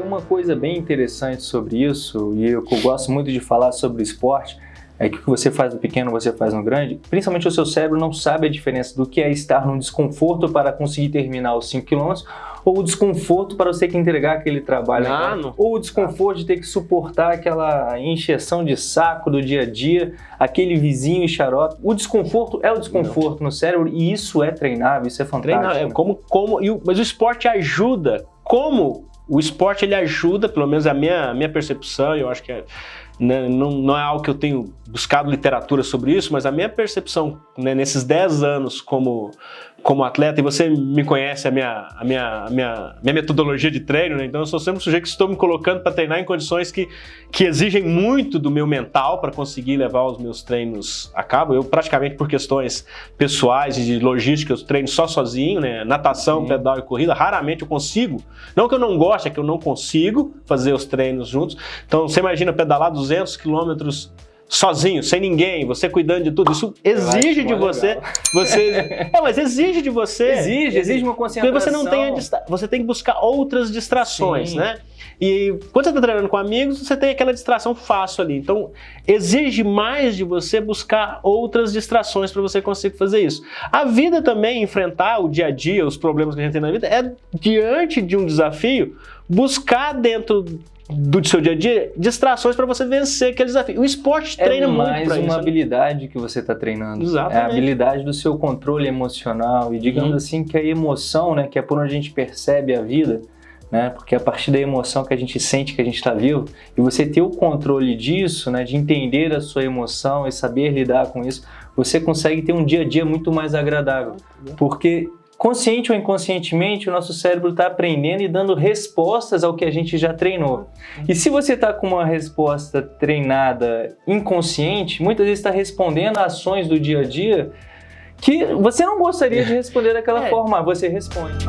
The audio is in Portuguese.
uma coisa bem interessante sobre isso, e eu, eu gosto muito de falar sobre esporte, é que o que você faz no pequeno, você faz no grande, principalmente o seu cérebro não sabe a diferença do que é estar num desconforto para conseguir terminar os 5 km ou o desconforto para você ter que entregar aquele trabalho, Ah, não. ou o desconforto de ter que suportar aquela encheção de saco do dia a dia, aquele vizinho e xarope. O desconforto é o desconforto no cérebro e isso é treinável, isso é fantástico. Treinar, é né? como, como, e o- mas o esporte ajuda. Como o esporte ele ajuda, pelo menos a minha, a minha percepção, eu acho que é, né, não, não é algo que eu tenho buscado literatura sobre isso, mas a minha percepção né, nesses 10 anos como, como atleta, e você me conhece a minha, a minha, a minha, minha metodologia de treino, né, então eu sou sempre um sujeito que estou me colocando para treinar em condições que, que exigem muito do meu mental para conseguir levar os meus treinos a cabo. Eu praticamente por questões pessoais e de logística eu treino só sozinho, né? Natação, Sim. pedal e corrida, raramente eu consigo. Não que eu não goste, é que eu não consigo fazer os treinos juntos. Então você imagina pedalar 200 quilômetros sozinho, sem ninguém, você cuidando de tudo. Isso exige de você, legal. você, é, mas exige de você. Exige, exige uma Porque concentração. você não tem distra... você tem que buscar outras distrações, Sim. né? E quando você está treinando com amigos, você tem aquela distração fácil ali. Então, exige mais de você buscar outras distrações para você conseguir fazer isso. A vida também, enfrentar o dia a dia, os problemas que a gente tem na vida, é diante de um desafio, buscar dentro do seu dia a dia distrações para você vencer aquele desafio. O esporte É treina muito mais para uma isso. né? habilidade que você está treinando. Exatamente. É a habilidade do seu controle emocional. E digamos Uhum. assim que a emoção, né, que é por onde a gente percebe a vida, né, porque é a partir da emoção que a gente sente que a gente está vivo, e você ter o controle disso, né, de entender a sua emoção e saber lidar com isso, você consegue ter um dia a dia muito mais agradável. Porque consciente ou inconscientemente, o nosso cérebro está aprendendo e dando respostas ao que a gente já treinou. E se você está com uma resposta treinada inconsciente, muitas vezes está respondendo a ações do dia a dia que você não gostaria de responder daquela É. forma, você responde.